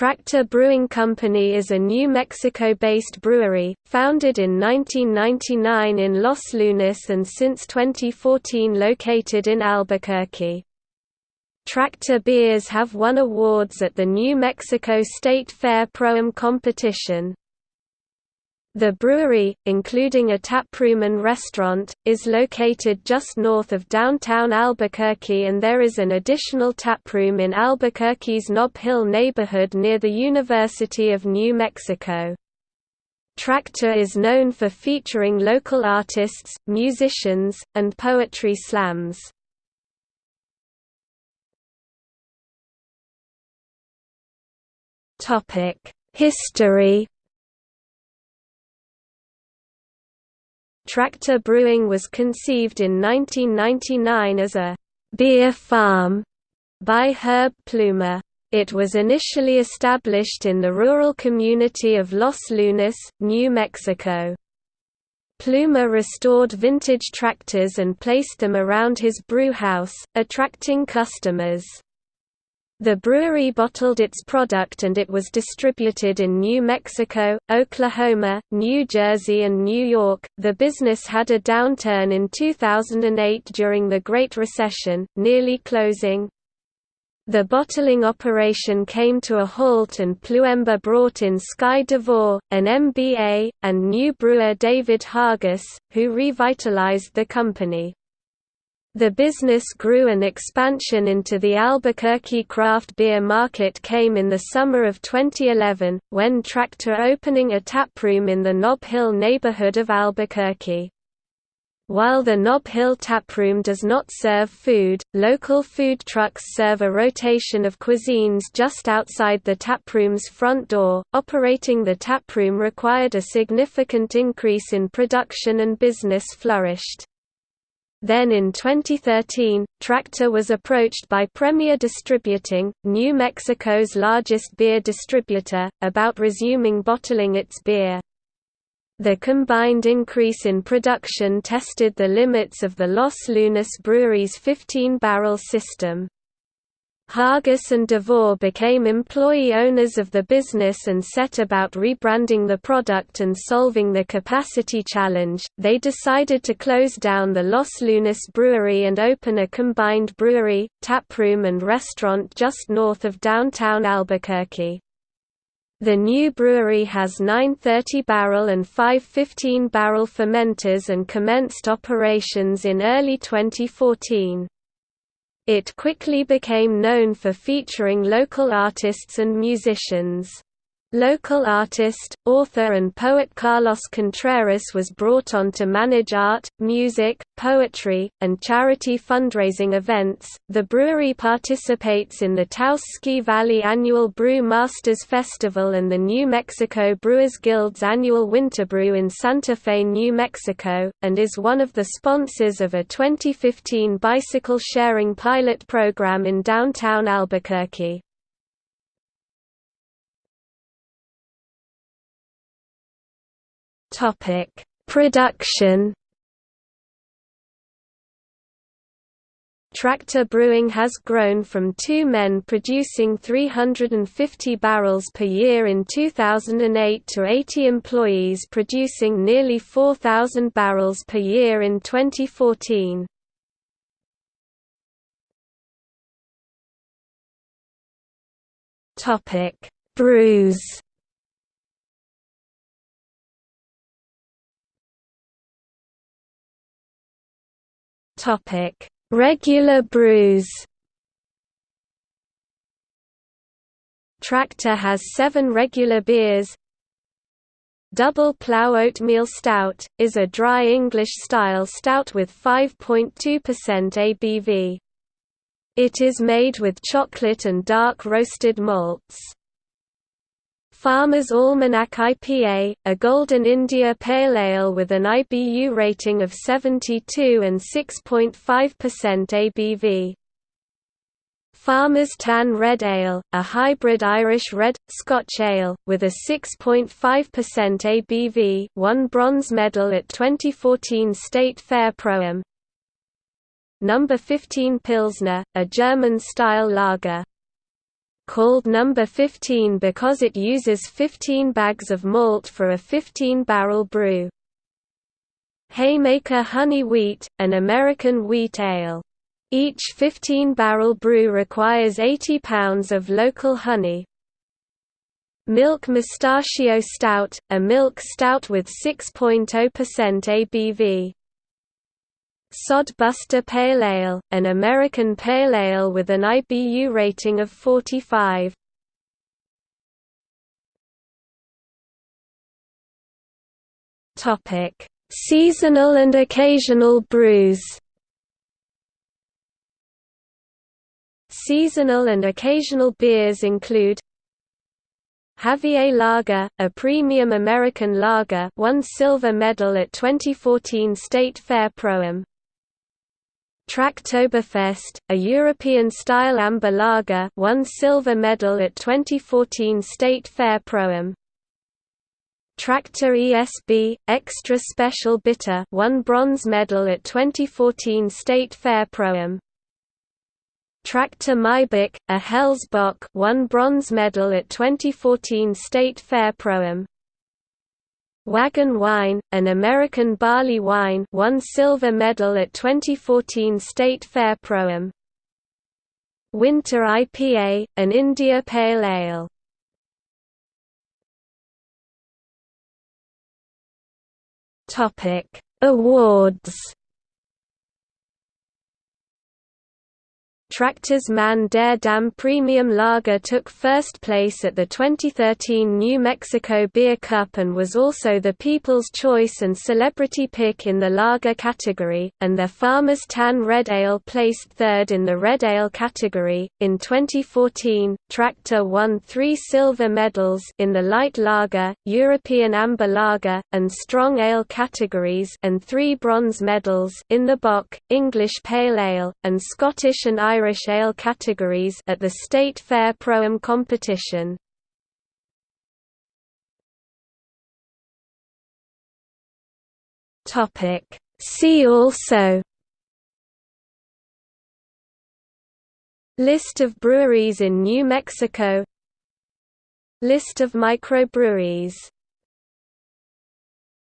Tractor Brewing Company is a New Mexico-based brewery, founded in 1999 in Los Lunas and since 2014 located in Albuquerque. Tractor beers have won awards at the New Mexico State Fair Pro-Am competition. The brewery, including a taproom and restaurant, is located just north of downtown Albuquerque and there is an additional taproom in Albuquerque's Nob Hill neighborhood near the University of New Mexico. Tractor is known for featuring local artists, musicians, and poetry slams. History Tractor Brewing was conceived in 1999 as a «beer farm» by Herb Plumer. It was initially established in the rural community of Los Lunas, New Mexico. Plumer restored vintage tractors and placed them around his brewhouse, attracting customers. The brewery bottled its product and it was distributed in New Mexico, Oklahoma, New Jersey, and New York. The business had a downturn in 2008 during the Great Recession, nearly closing. The bottling operation came to a halt and Plumer brought in Sky DeVore, an MBA, and new brewer David Hargis, who revitalized the company. The business grew and expansion into the Albuquerque craft beer market came in the summer of 2011, when Tractor opening a taproom in the Nob Hill neighborhood of Albuquerque. While the Nob Hill taproom does not serve food, local food trucks serve a rotation of cuisines just outside the taproom's front door. Operating the taproom required a significant increase in production and business flourished. Then in 2013, Tractor was approached by Premier Distributing, New Mexico's largest beer distributor, about resuming bottling its beer. The combined increase in production tested the limits of the Los Lunas Brewery's 15-barrel system. Hargis and DeVore became employee owners of the business and set about rebranding the product and solving the capacity challenge. They decided to close down the Los Lunas brewery and open a combined brewery, taproom, and restaurant just north of downtown Albuquerque. The new brewery has nine 30-barrel and five 15-barrel fermenters and commenced operations in early 2014. It quickly became known for featuring local artists and musicians. Local artist, author and poet Carlos Contreras was brought on to manage art, music, poetry, and charity fundraising events. The brewery participates in the Taos Ski Valley annual Brew Masters Festival and the New Mexico Brewers Guild's annual Winterbrew in Santa Fe, New Mexico, and is one of the sponsors of a 2015 bicycle sharing pilot program in downtown Albuquerque. Topic: Production. Tractor Brewing has grown from two men producing 350 barrels per year in 2008 to 80 employees producing nearly 4,000 barrels per year in 2014. Brews Topic: Regular brews. Tractor has seven regular beers. Double Plough Oatmeal Stout, is a dry English-style stout with 5.2% ABV. It is made with chocolate and dark roasted malts. Farmer's Almanac IPA, a Golden India Pale Ale with an IBU rating of 72 and 6.5% ABV. Farmer's Tan Red Ale, a hybrid Irish Red, Scotch Ale, with a 6.5% ABV won bronze medal at 2014 State Fair Pro-Am. Number 15 Pilsner, a German-style lager called number 15 because it uses 15 bags of malt for a 15-barrel brew. Haymaker Honey Wheat, an American wheat ale. Each 15-barrel brew requires 80 pounds of local honey. Milk Mustachio Stout, a milk stout with 6.0% ABV. Sodbuster Pale Ale, an American pale ale with an IBU rating of 45. Topic: Seasonal and occasional brews. Seasonal and occasional beers include Javier Lager, a premium American lager, won silver medal at 2014 State Fair Pro-Am. Traktoberfest, a European-style amber lager won silver medal at 2014 State Fair Pro-Am. Tractor ESB, Extra Special Bitter won bronze medal at 2014 State Fair Pro-Am. Tractor Maibock, a Hellesbock won bronze medal at 2014 State Fair Pro-Am. Wagon Wine, an American barley wine won silver medal at 2014 State Fair Pro-Am. Winter IPA, an India Pale Ale. Topic: Awards Tractor's Man Der Dam Premium Lager took first place at the 2013 New Mexico Beer Cup and was also the People's Choice and Celebrity Pick in the lager category, and their Farmer's Tan Red Ale placed third in the Red Ale category. In 2014, Tractor won three silver medals in the Light Lager, European Amber Lager, and Strong Ale categories and three bronze medals in the Bock, English Pale Ale, and Scottish and Irish Irish ale categories at the State Fair Pro-Am competition. See also. List of breweries in New Mexico. List of microbreweries